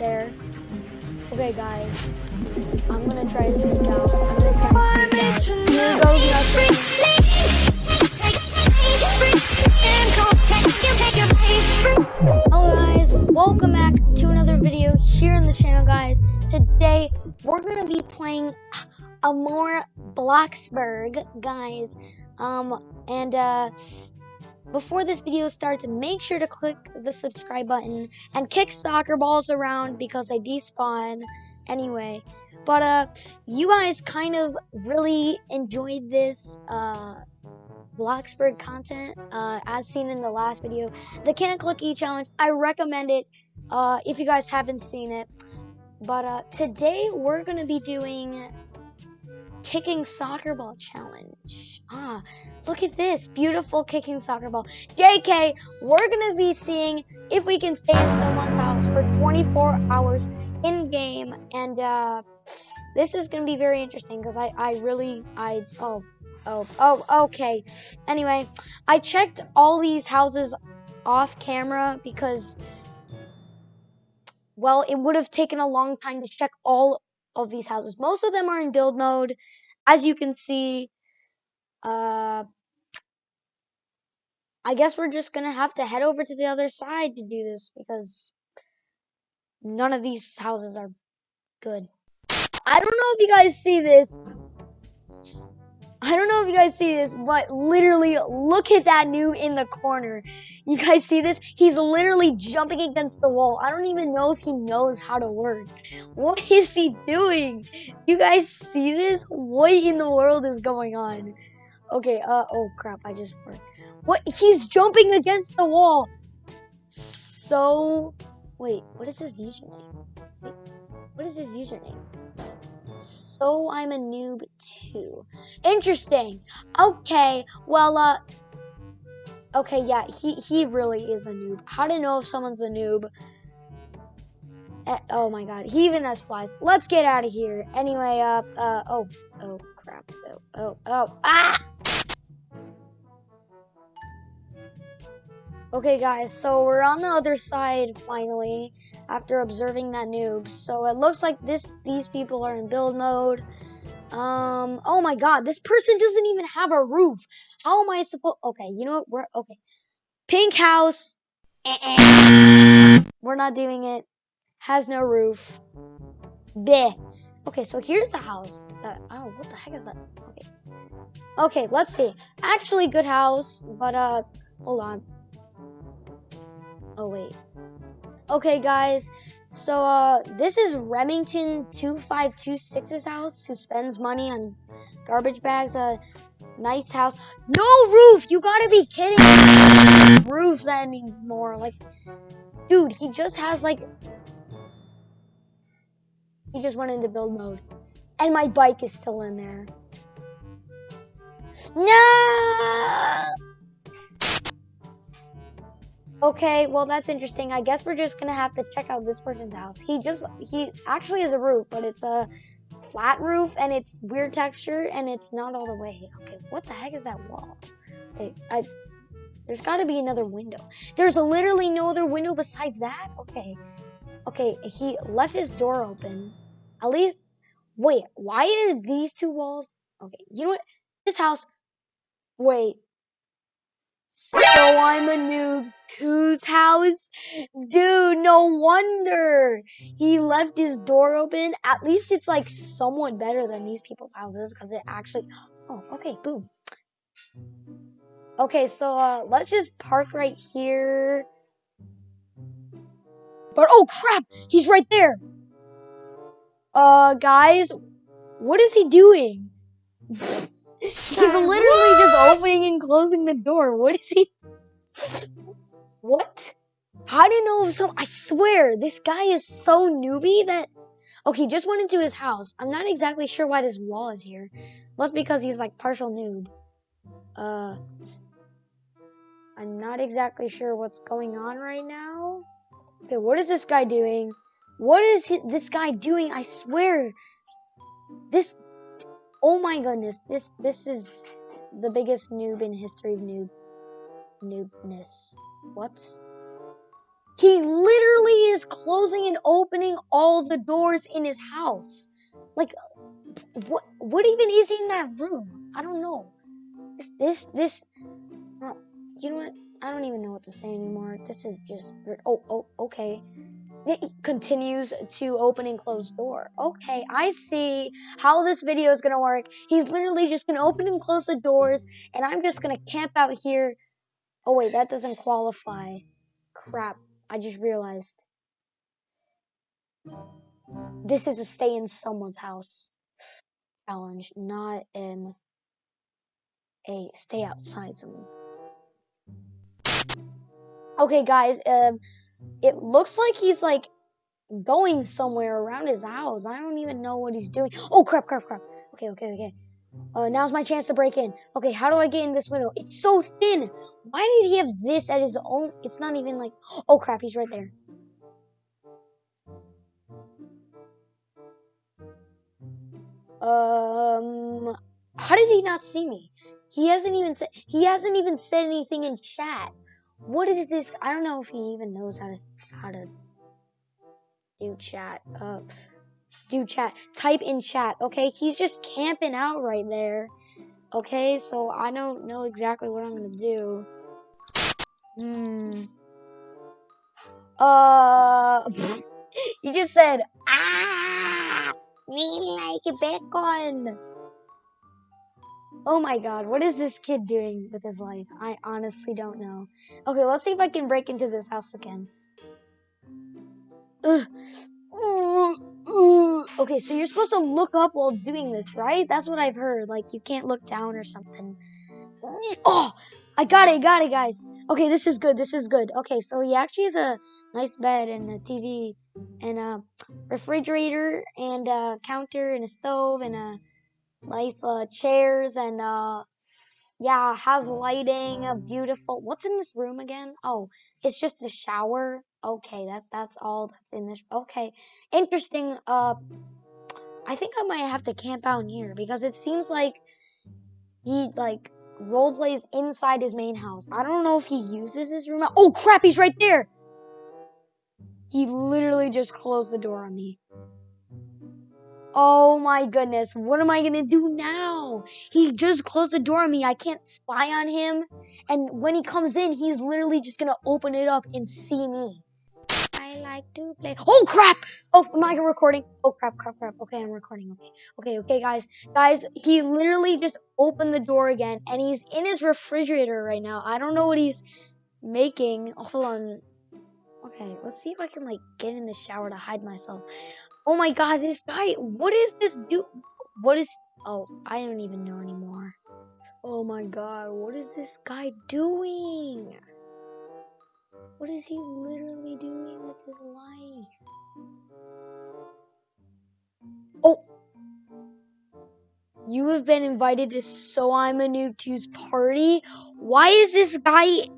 there. Okay, guys. I'm gonna try to sneak out. I'm gonna try and sneak out. Here goes nothing. Hello guys, welcome back to another video here in the channel guys. Today we're gonna be playing a more Bloxburg guys. Um and uh before this video starts, make sure to click the subscribe button and kick soccer balls around because they despawn anyway. But uh you guys kind of really enjoyed this uh Bloxburg content, uh, as seen in the last video. The Can't Click E challenge, I recommend it uh, if you guys haven't seen it. But uh, today we're gonna be doing kicking soccer ball challenge. Ah, look at this beautiful kicking soccer ball. JK, we're gonna be seeing if we can stay in someone's house for 24 hours in game, and uh, this is gonna be very interesting because I I really I oh Oh, oh, okay. Anyway, I checked all these houses off camera because, well, it would have taken a long time to check all of these houses. Most of them are in build mode. As you can see, uh, I guess we're just gonna have to head over to the other side to do this because none of these houses are good. I don't know if you guys see this, I don't know if you guys see this, but literally look at that noob in the corner. You guys see this? He's literally jumping against the wall. I don't even know if he knows how to work. What is he doing? You guys see this? What in the world is going on? Okay, uh, oh crap, I just worked. What? He's jumping against the wall. So, wait, what is his username? Wait, what is his username? So I'm a noob too. Interesting. Okay, well, uh, okay, yeah, he, he really is a noob. How to know if someone's a noob? Eh, oh my god, he even has flies. Let's get out of here. Anyway, uh, uh, oh, oh, crap. Oh, oh, oh, ah! Okay, guys, so we're on the other side finally after observing that noob. So it looks like this these people are in build mode. Um, oh my god, this person doesn't even have a roof. How am I supposed Okay, you know what? We're okay. Pink house. We're not doing it. Has no roof. Bleh. Okay, so here's the house that oh what the heck is that? Okay. Okay, let's see. Actually good house, but uh hold on. Oh, wait. Okay, guys. So, uh, this is Remington 2526's house, who spends money on garbage bags. A nice house. No roof! You gotta be kidding me. Roofs anymore. Like, dude, he just has, like... He just went into build mode. And my bike is still in there. No! Okay, well that's interesting. I guess we're just gonna have to check out this person's house. He just he actually has a roof, but it's a flat roof and it's weird texture and it's not all the way. Okay, what the heck is that wall? I there's got to be another window. There's literally no other window besides that. Okay, okay, he left his door open. At least, wait, why are these two walls? Okay, you know what? This house. Wait, so I'm a noob whose house? Dude, no wonder he left his door open. At least it's like somewhat better than these people's houses because it actually. Oh, okay, boom. Okay, so uh, let's just park right here. But oh crap, he's right there. Uh, guys, what is he doing? He's literally just opening and closing the door. What is he? What? How do you know if some? I swear, this guy is so newbie that. Okay, just went into his house. I'm not exactly sure why this wall is here. Must because he's like partial noob. Uh, I'm not exactly sure what's going on right now. Okay, what is this guy doing? What is this guy doing? I swear, this Oh my goodness, this this is the biggest noob in history of noob noobness. What? He literally is closing and opening all the doors in his house. Like, what? What even is in that room? I don't know. This, this, this. Uh, you know what? I don't even know what to say anymore. This is just. Oh, oh, okay. It continues to open and close door. Okay, I see how this video is gonna work. He's literally just gonna open and close the doors, and I'm just gonna camp out here. Oh wait, that doesn't qualify. Crap, I just realized. This is a stay in someone's house challenge, not um a stay outside someone. Okay, guys, um, it looks like he's like going somewhere around his house. I don't even know what he's doing. Oh crap, crap, crap. Okay, okay, okay. Uh, now's my chance to break in. Okay, how do I get in this window? It's so thin. Why did he have this at his own? It's not even like. Oh crap, he's right there. Um, how did he not see me? He hasn't even said. He hasn't even said anything in chat. What is this? I don't know if he even knows how to how to do chat. Uh, do chat. Type in chat. Okay, he's just camping out right there. Okay, so I don't know exactly what I'm gonna do. Hmm. Uh, you just said ah, me like bacon. Oh my god, what is this kid doing with his life? I honestly don't know. Okay, let's see if I can break into this house again. Ugh. Okay, so you're supposed to look up while doing this, right? That's what I've heard. Like, you can't look down or something. Oh, I got it, got it, guys. Okay, this is good, this is good. Okay, so he actually has a nice bed and a TV and a refrigerator and a counter and a stove and a nice uh, chairs and uh yeah has lighting a beautiful what's in this room again? Oh it's just the shower? Okay that that's all that's in this okay. Interesting uh i think i might have to camp out here because it seems like he like role plays inside his main house. I don't know if he uses his room oh crap he's right there! He literally just closed the door on me Oh my goodness, what am I gonna do now? He just closed the door on me. I can't spy on him. And when he comes in, he's literally just gonna open it up and see me. I like to play. Oh crap! Oh, am I recording? Oh crap, crap, crap. Okay, I'm recording. Okay, okay, okay, guys. Guys, he literally just opened the door again and he's in his refrigerator right now. I don't know what he's making. Hold on. Okay, let's see if I can like get in the shower to hide myself. Oh my god, this guy, what is this dude? What is, oh, I don't even know anymore. Oh my god, what is this guy doing? What is he literally doing with his life? Oh! You have been invited to So I'm a Noob 2's party? Why is this guy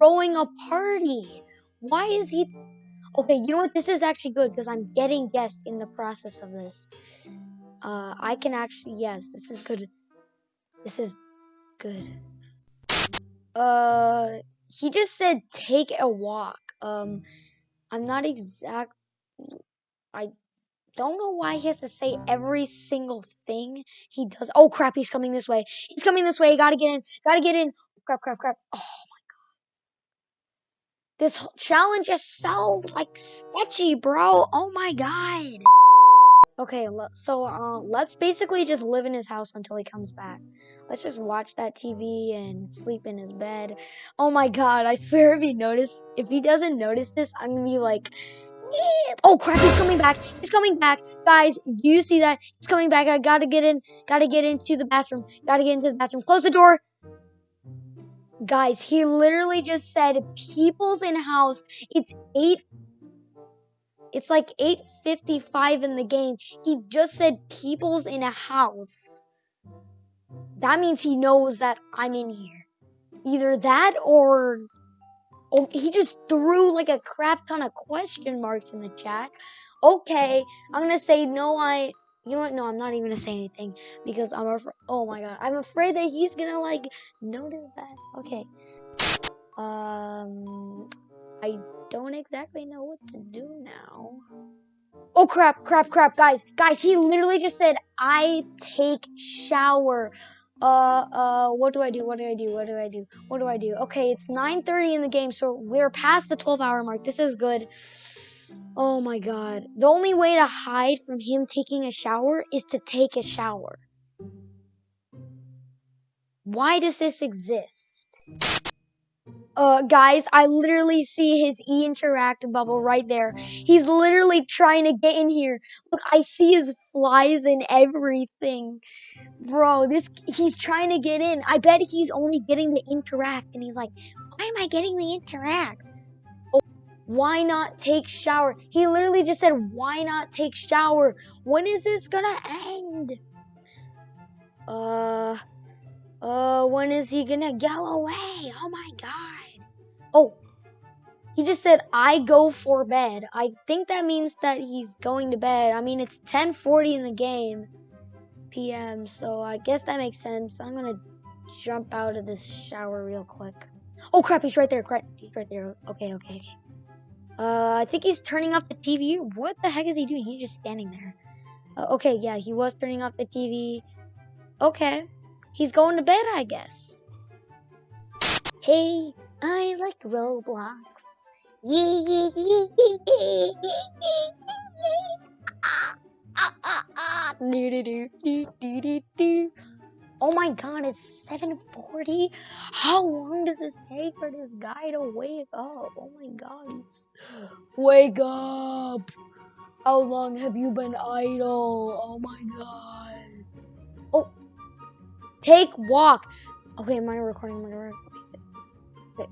throwing a party? Why is he Okay, you know what? This is actually good because I'm getting guests in the process of this. Uh, I can actually, yes, this is good. This is good. Uh, he just said take a walk. Um, I'm not exact. I don't know why he has to say every single thing he does. Oh crap, he's coming this way. He's coming this way. Gotta get in. Gotta get in. Crap, crap, crap. Oh this challenge is so, like, sketchy, bro. Oh my god. Okay, so uh, let's basically just live in his house until he comes back. Let's just watch that TV and sleep in his bed. Oh my god, I swear if he notice, if he doesn't notice this, I'm gonna be like, oh crap, he's coming back. He's coming back. Guys, do you see that? He's coming back. I gotta get in, gotta get into the bathroom. Gotta get into the bathroom. Close the door. Guys, he literally just said people's in house. It's 8 It's like 8:55 in the game. He just said people's in a house. That means he knows that I'm in here. Either that or oh, he just threw like a crap ton of question marks in the chat. Okay, I'm going to say no I you know what? No, I'm not even gonna say anything because I'm afraid. Oh my god, I'm afraid that he's gonna like notice that. Okay. Um, I don't exactly know what to do now. Oh crap, crap, crap, guys, guys, he literally just said, I take shower. Uh, uh, what do I do? What do I do? What do I do? What do I do? Okay, it's 9.30 in the game, so we're past the 12 hour mark. This is good. Oh my god. The only way to hide from him taking a shower is to take a shower. Why does this exist? Uh, guys, I literally see his e-interact bubble right there. He's literally trying to get in here. Look, I see his flies and everything. Bro, this, he's trying to get in. I bet he's only getting the interact, and he's like, why am I getting the interact? Why not take shower? He literally just said, why not take shower? When is this gonna end? Uh, uh, when is he gonna go away? Oh my god. Oh, he just said, I go for bed. I think that means that he's going to bed. I mean, it's 1040 in the game p.m., so I guess that makes sense. I'm gonna jump out of this shower real quick. Oh crap, he's right there. Crap, he's right there. Okay, okay, okay. Uh, I think he's turning off the TV. What the heck is he doing? He's just standing there. Uh, okay, yeah, he was turning off the TV. Okay. He's going to bed, I guess. Hey, I like Roblox. Yeah. Ah, ah, ah, do, do, do, do, do, do. Oh my god, it's 7.40? How long does this take for this guy to wake up? Oh my god, he's... Wake up! How long have you been idle? Oh my god. Oh! Take walk. Okay, am I recording? Am I recording? Okay.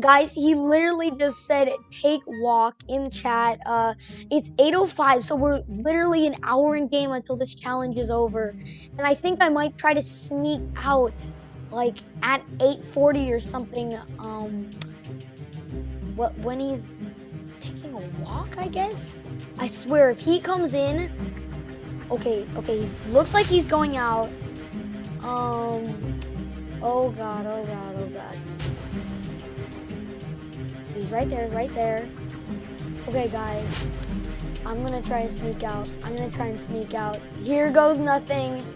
Guys, he literally just said take walk in chat. Uh, it's 8:05, so we're literally an hour in game until this challenge is over. And I think I might try to sneak out, like at 8:40 or something. Um, what when he's taking a walk? I guess. I swear, if he comes in, okay, okay, he looks like he's going out. Um. Oh god, oh god, oh god. He's right there, right there. Okay, guys. I'm gonna try to sneak out. I'm gonna try and sneak out. Here goes nothing.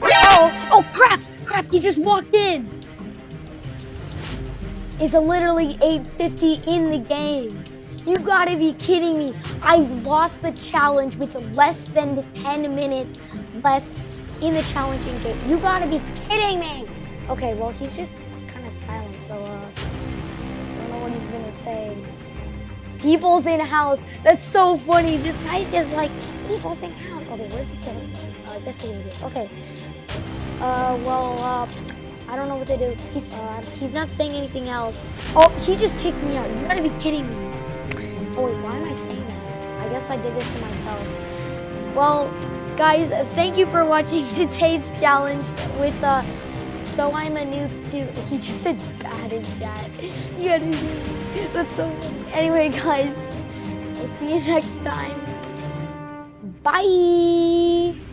Oh! Oh crap! Crap, he just walked in! It's literally 8.50 in the game. You gotta be kidding me. I lost the challenge with less than 10 minutes left in the challenging game. You gotta be kidding me! Okay, well, he's just he's. People's in house. That's so funny. This guy's just like, people's in house. Okay, where's the kid? Uh, I guess he did. Okay. Uh, well, uh, I don't know what to do. He's, uh, he's not saying anything else. Oh, he just kicked me out. You gotta be kidding me. Oh, wait, why am I saying that? I guess I did this to myself. Well, guys, thank you for watching today's challenge with uh so I'm a noob too. He just said bad in chat. You gotta That's so funny. Anyway, guys, we'll see you next time. Bye.